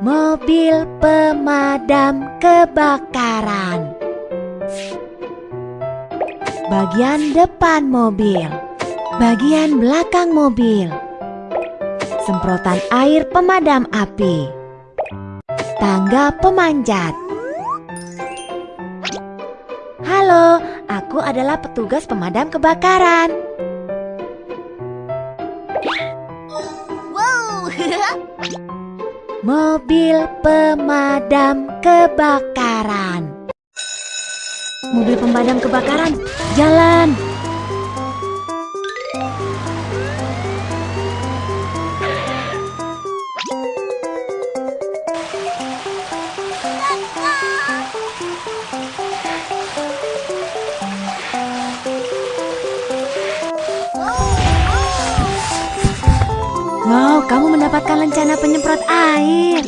Mobil pemadam kebakaran. Bagian depan mobil, bagian belakang mobil. Semprotan air pemadam api. Tangga pemanjat. Halo, aku adalah petugas pemadam kebakaran. Mobil pemadam kebakaran. Mobil pemadam kebakaran, jalan. Mendapatkan lencana penyemprot air.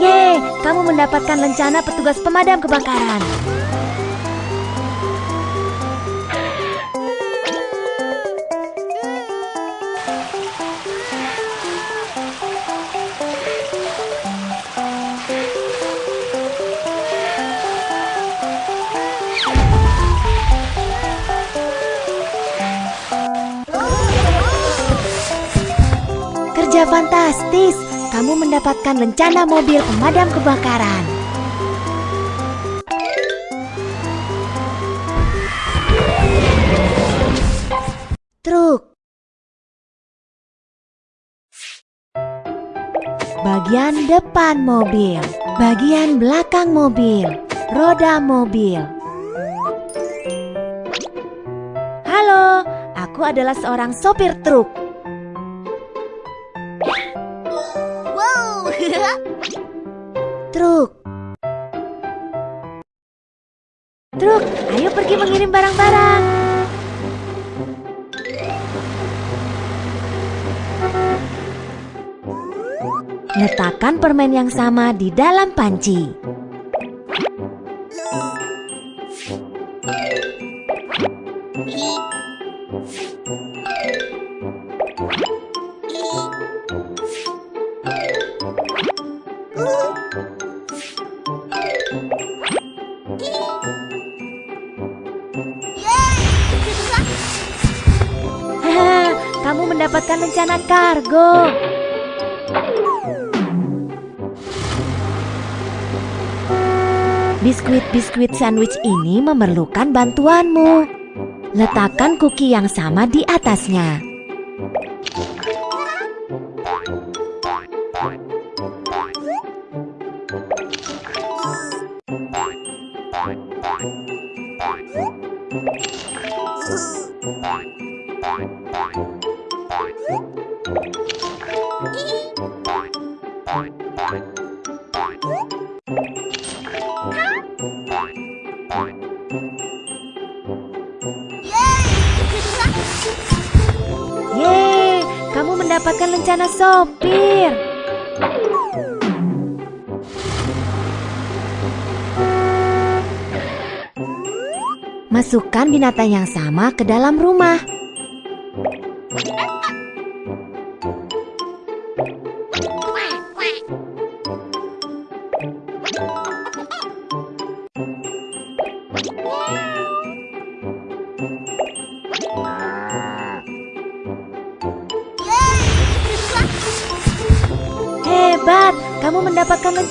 Yeay, kamu mendapatkan lencana petugas pemadam kebakaran. Kerja fantastis, kamu mendapatkan lencana mobil pemadam kebakaran. Truk Bagian depan mobil, bagian belakang mobil, roda mobil. Halo, aku adalah seorang sopir truk. Truk. Truk, ayo pergi mengirim barang-barang. Letakkan permen yang sama di dalam panci. Kargo. Biskuit-biskuit sandwich ini memerlukan bantuanmu. Letakkan kuki yang sama di atasnya. Sopir. Masukkan binatang yang sama ke dalam rumah.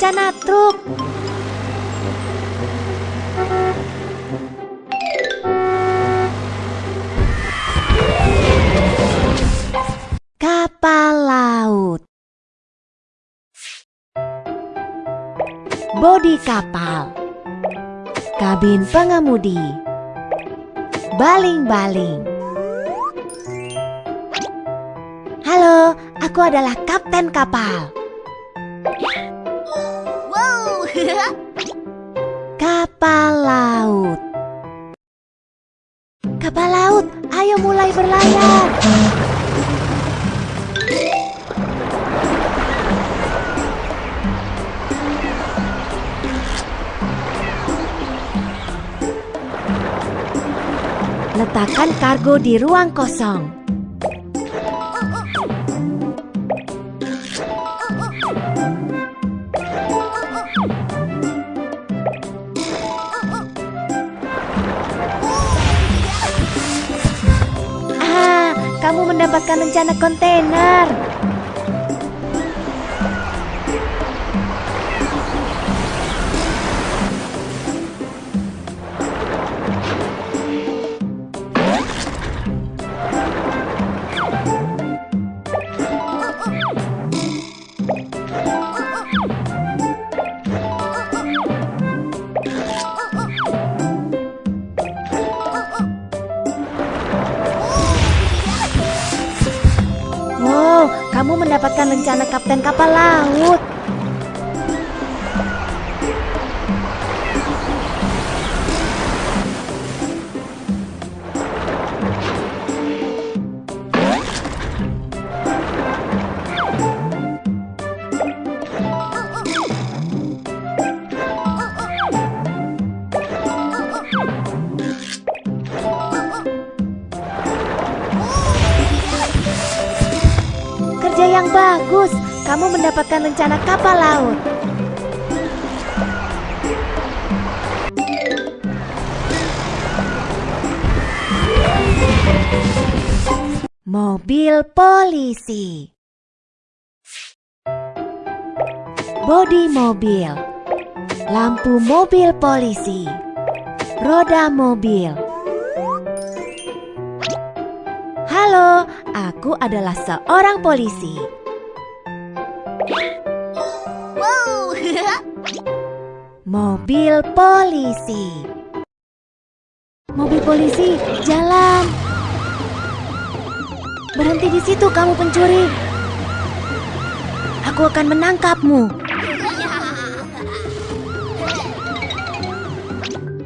Lencana truk. Kapal laut. Bodi kapal. Kabin pengemudi. Baling-baling. Halo, aku adalah kapten kapal. kapal laut. Kapal laut, ayo mulai berlayar. Letakkan kargo di ruang kosong. Rencana kontainer. Rencana kapten kapal laut. Yang bagus. Kamu mendapatkan rencana kapal laut. Mobil polisi. Bodi mobil. Lampu mobil polisi. Roda mobil. Halo, aku adalah seorang polisi. Wow! Mobil polisi. Mobil polisi, jalan. Berhenti di situ kamu pencuri. Aku akan menangkapmu.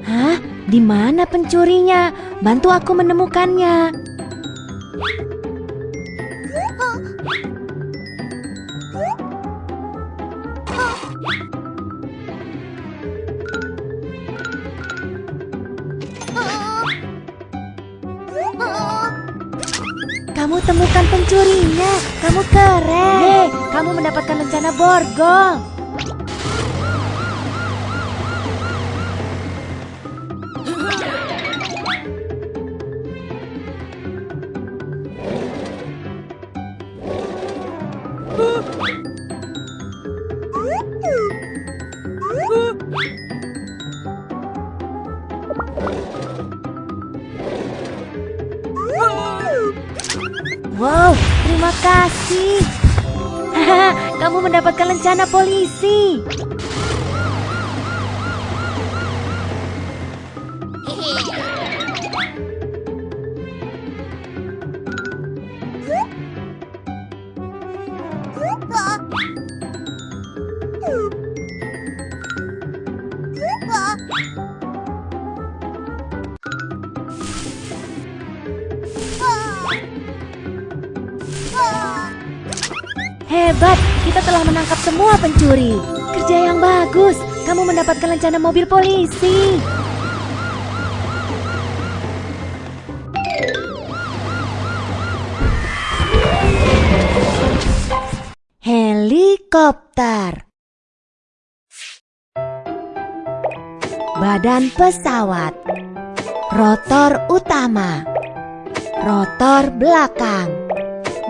Hah? Di mana pencurinya? Bantu aku menemukannya. Kamu temukan pencurinya. Kamu keren. Hei, kamu mendapatkan rencana borgol. Mendapatkan rencana polisi. Hebat, telah menangkap semua pencuri. Kerja yang bagus. Kamu mendapatkan rencana mobil polisi. Helikopter. Badan pesawat. Rotor utama. Rotor belakang.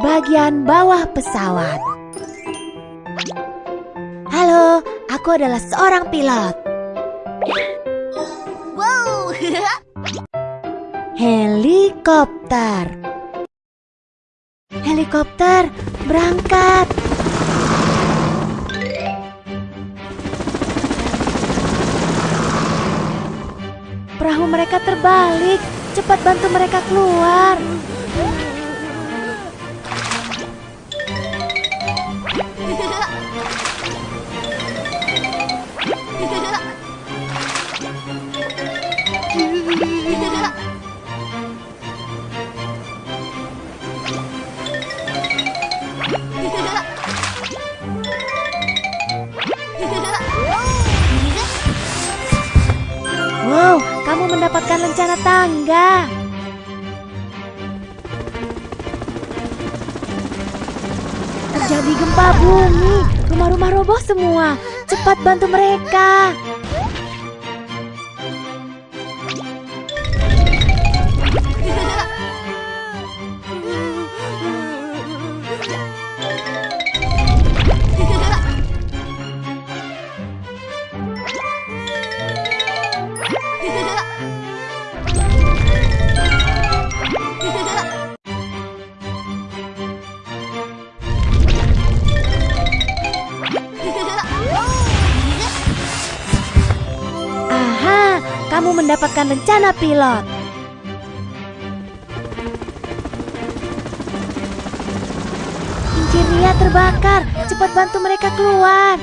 Bagian bawah pesawat. Halo, aku adalah seorang pilot. Wow! Helikopter. Helikopter berangkat. Perahu mereka terbalik. Cepat bantu mereka keluar. mendapatkan lencana tangga. Terjadi gempa bumi, rumah-rumah roboh semua. Cepat bantu mereka. Kamu mendapatkan rencana pilot. Kincir Ria terbakar. Cepat bantu mereka keluar.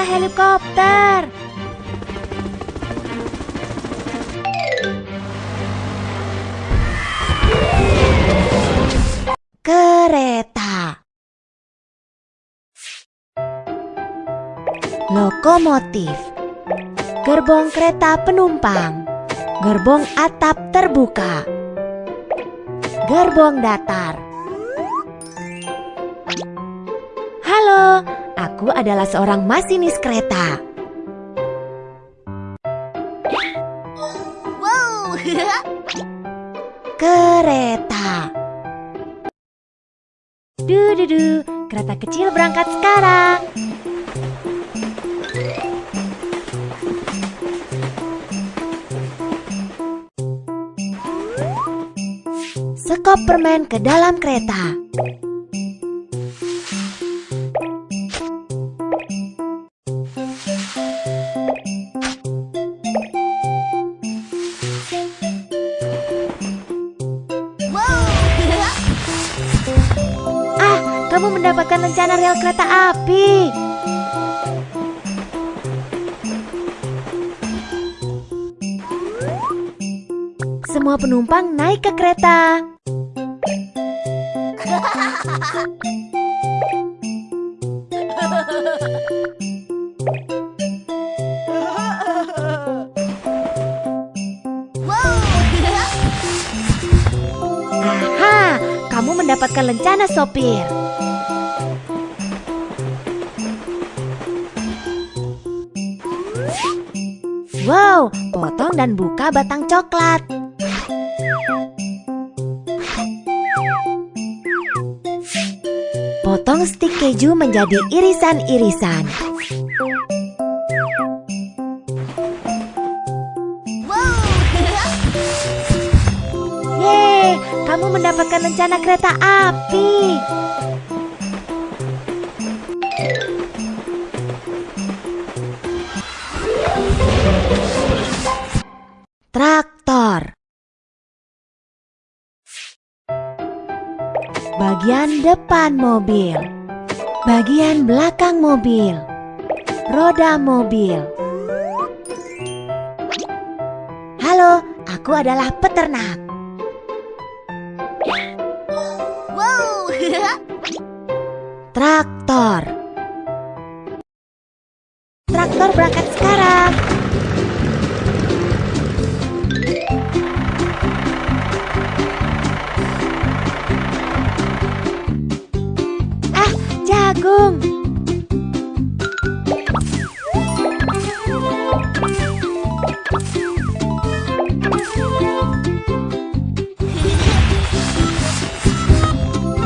Rencana helikopter. Kereta. Lokomotif. Gerbong kereta penumpang. Gerbong atap terbuka. Gerbong datar. Halo, aku adalah seorang masinis kereta. Whoa! Kereta. Du-du-du, kereta kecil berangkat sekarang. Sekop permen ke dalam kereta. Api. Semua penumpang naik ke kereta. Aha, kamu mendapatkan lencana sopir. Wow, potong dan buka batang coklat. Potong stik keju menjadi irisan-irisan. Yeay, kamu mendapatkan rencana kereta api. Depan mobil. Bagian belakang mobil. Roda mobil. Halo, aku adalah peternak. Whoa! Traktor. Traktor berangkat sekarang. Jagung.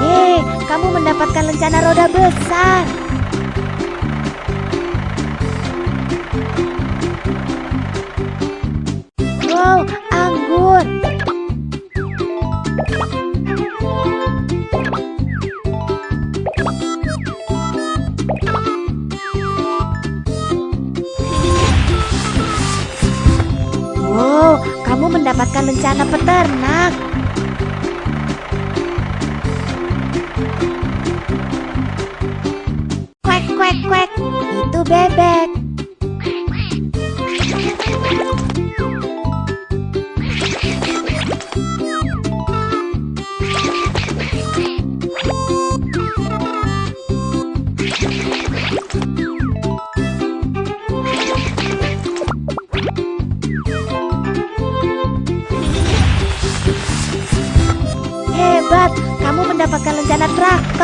Yeay, kamu mendapatkan lencana roda besar. Mendapatkan lencana peternak. Kwek, kwek, kwek. Itu bebek.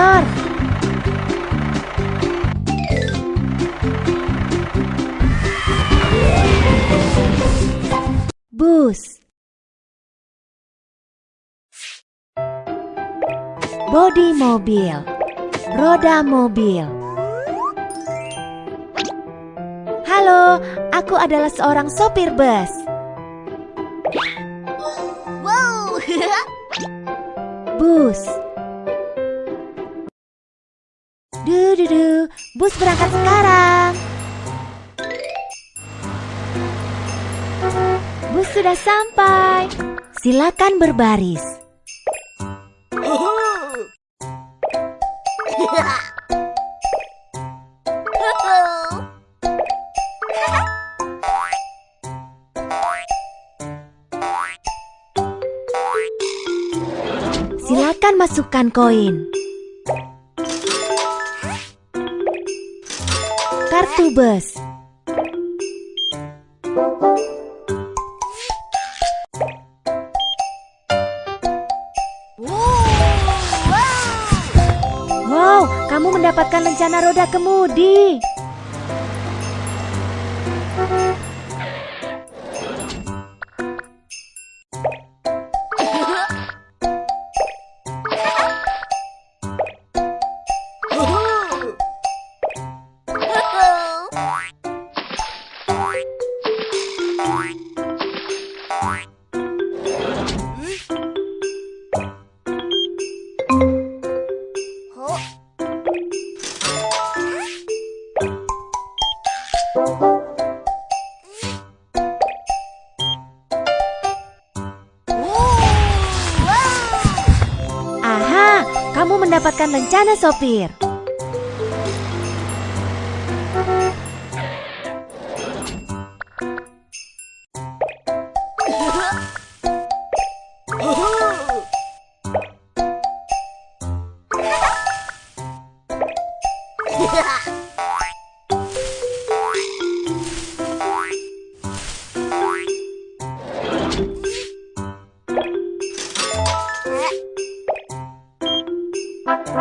Motor. Bus. Bodi mobil. Roda mobil. Halo, aku adalah seorang sopir bus. Wow! Bus. Bus berangkat sekarang. Bus sudah sampai. Silakan berbaris. Silakan masukkan koin. Bus. Wow, kamu mendapatkan lencana roda kemudi. Mendapatkan lencana sopir.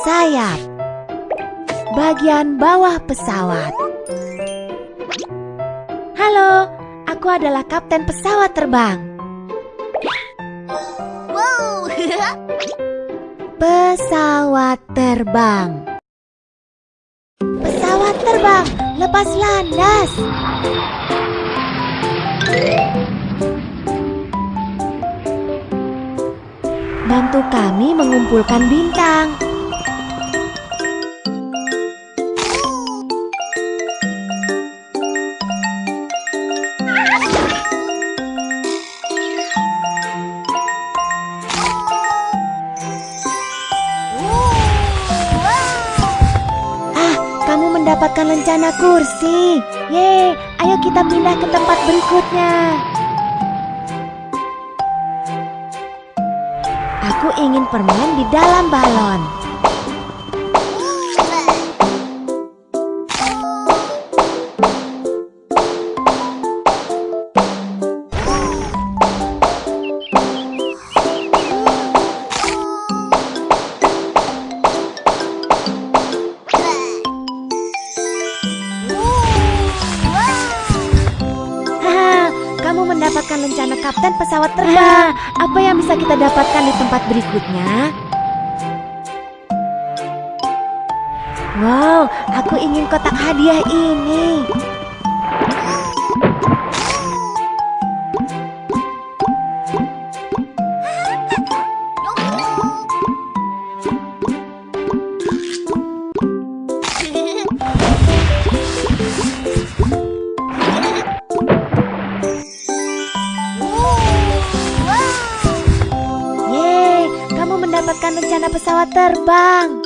Sayap. Bagian bawah pesawat. Halo, aku adalah kapten pesawat terbang. Wow! Pesawat terbang. Pesawat terbang, lepas landas. Bantu kami mengumpulkan bintang. Mendapatkan lencana kursi. Yeay, ayo kita pindah ke tempat berikutnya. Aku ingin permen di dalam balon. Terbang. Apa yang bisa kita dapatkan di tempat berikutnya? Wow, aku ingin kotak hadiah ini. Yeay, kamu mendapatkan lencana pesawat terbang.